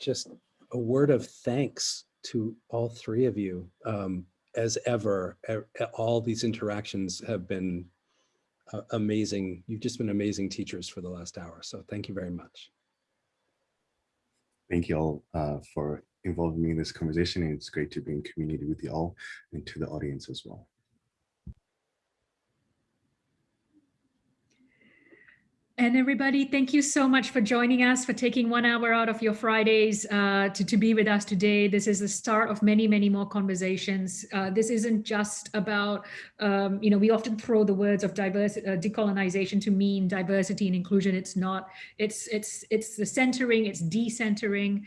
Just a word of thanks to all three of you. Um, as ever, all these interactions have been amazing. You've just been amazing teachers for the last hour. So thank you very much. Thank you all uh, for involving me in this conversation. And it's great to be in community with you all and to the audience as well. And everybody, thank you so much for joining us, for taking one hour out of your Fridays uh, to, to be with us today. This is the start of many, many more conversations. Uh, this isn't just about, um, you know, we often throw the words of diversity, uh, decolonization to mean diversity and inclusion. It's not, it's, it's, it's the centering, it's decentering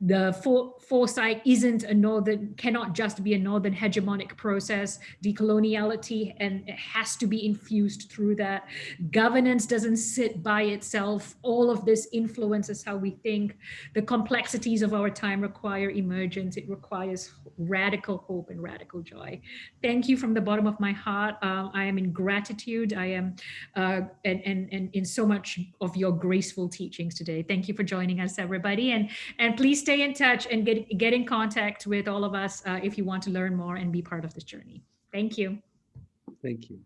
the for, foresight isn't a northern, cannot just be a northern hegemonic process, decoloniality, and it has to be infused through that. Governance doesn't sit by itself. All of this influences how we think. The complexities of our time require emergence. It requires radical hope and radical joy. Thank you from the bottom of my heart. Uh, I am in gratitude. I am, uh, and, and, and in so much of your graceful teachings today. Thank you for joining us, everybody. And, and please stay in touch and get, get in contact with all of us uh, if you want to learn more and be part of this journey. Thank you. Thank you.